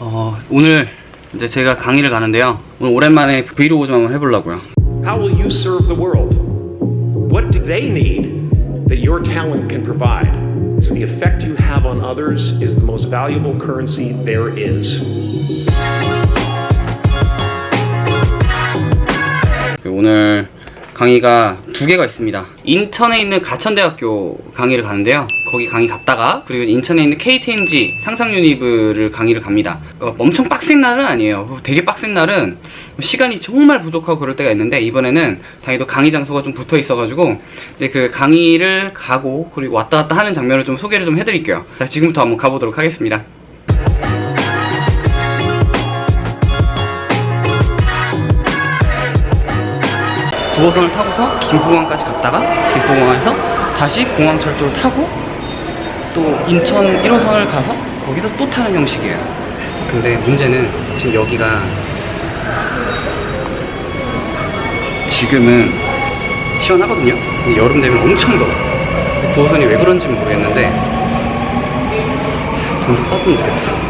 어, 오늘 이제 제가 강의를 가는데요. 오늘 오랜만에 브이로그 좀 한번 해보려고요. How will you serve the world? What do they need that your talent can provide? So the effect you have on others is the most valuable currency there is. 오늘 강의가 두 개가 있습니다. 인천에 있는 가천대학교 강의를 가는데요. 거기 강의 갔다가 그리고 인천에 있는 KTNG 상상유니브를 강의를 갑니다. 어, 엄청 빡센 날은 아니에요. 되게 빡센 날은 시간이 정말 부족하고 그럴 때가 있는데 이번에는 다행히도 강의 장소가 좀 붙어 있어가지고 이제 그 강의를 가고 그리고 왔다 갔다 하는 장면을 좀 소개를 좀 해드릴게요. 자 지금부터 한번 가보도록 하겠습니다. 구호선을 타고서 김포공항까지 갔다가 김포공항에서 다시 공항철도를 타고 또 인천 1호선을 가서 거기서 또 타는 형식이에요. 근데 문제는 지금 여기가 지금은 시원하거든요. 여름 되면 엄청 더워. 9호선이 왜 그런지 는 모르겠는데 돈 좀 썼으면 좋겠어.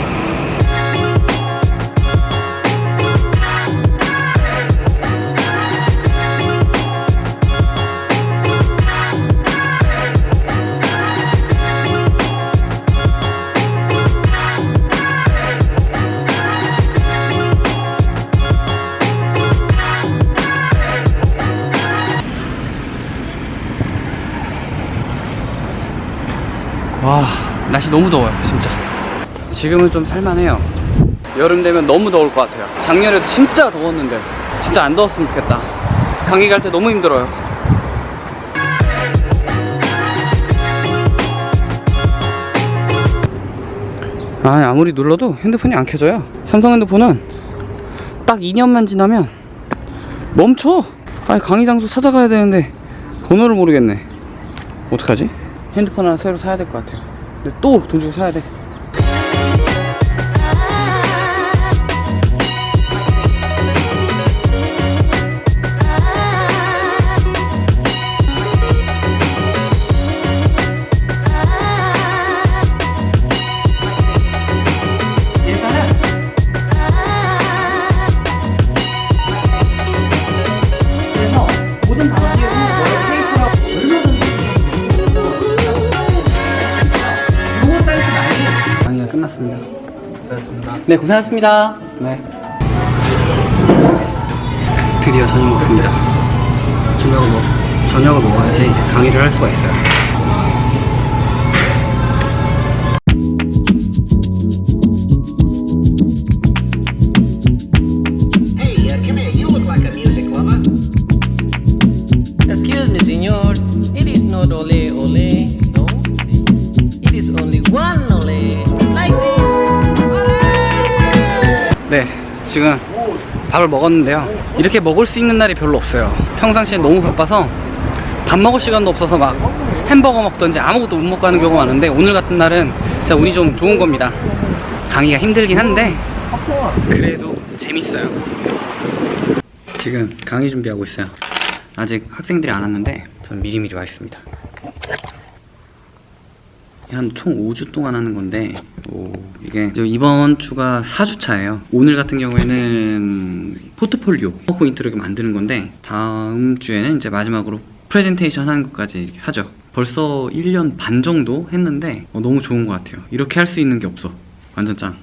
와 날씨 너무 더워요 진짜. 지금은 좀 살만해요. 여름 되면 너무 더울 것 같아요. 작년에도 진짜 더웠는데 진짜 안 더웠으면 좋겠다. 강의 갈 때 너무 힘들어요. 아 아무리 눌러도 핸드폰이 안 켜져요. 삼성 핸드폰은 딱 2년만 지나면 멈춰! 아니 강의 장소 찾아가야 되는데 번호를 모르겠네. 어떡하지? 핸드폰 하나 새로 사야 될 것 같아요. 근데 또 돈 주고 사야 돼 끝났습니다. 고생하셨습니다. 네, 고생하셨습니다. 네. 드디어 저녁 먹습니다. 저녁을 먹, 저녁을 먹어야지 강의를 할 수가 있어요. 지금 밥을 먹었는데요. 이렇게 먹을 수 있는 날이 별로 없어요. 평상시에 너무 바빠서 밥 먹을 시간도 없어서 막 햄버거 먹던지 아무것도 못 먹고 하는 경우가 많은데 오늘 같은 날은 진짜 운이 좀 좋은 겁니다. 강의가 힘들긴 한데 그래도 재밌어요. 지금 강의 준비하고 있어요. 아직 학생들이 안 왔는데 저는 미리미리 와 있습니다. 한 총 5주 동안 하는 건데 오, 이게 이번 주가 4주차예요. 오늘 같은 경우에는 포트폴리오 포인트로 만드는 건데 다음 주에는 이제 마지막으로 프레젠테이션 하는 것까지 하죠. 벌써 1년 반 정도 했는데 어, 너무 좋은 것 같아요. 이렇게 할 수 있는 게 없어. 완전 짱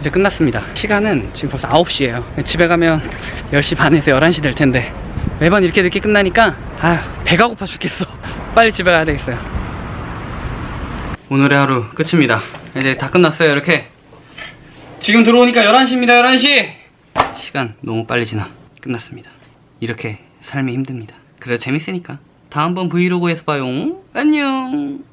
이제 끝났습니다. 시간은 지금 벌써 9시에요. 집에 가면 10시 반에서 11시 될 텐데 매번 이렇게 늦게 끝나니까 아 배가 고파 죽겠어. 빨리 집에 가야 되겠어요. 오늘의 하루 끝입니다. 이제 다 끝났어요 이렇게. 지금 들어오니까 11시입니다 11시. 시간 너무 빨리 지나 끝났습니다. 이렇게 삶이 힘듭니다. 그래도 재밌으니까 다음번 브이로그에서 봐요. 안녕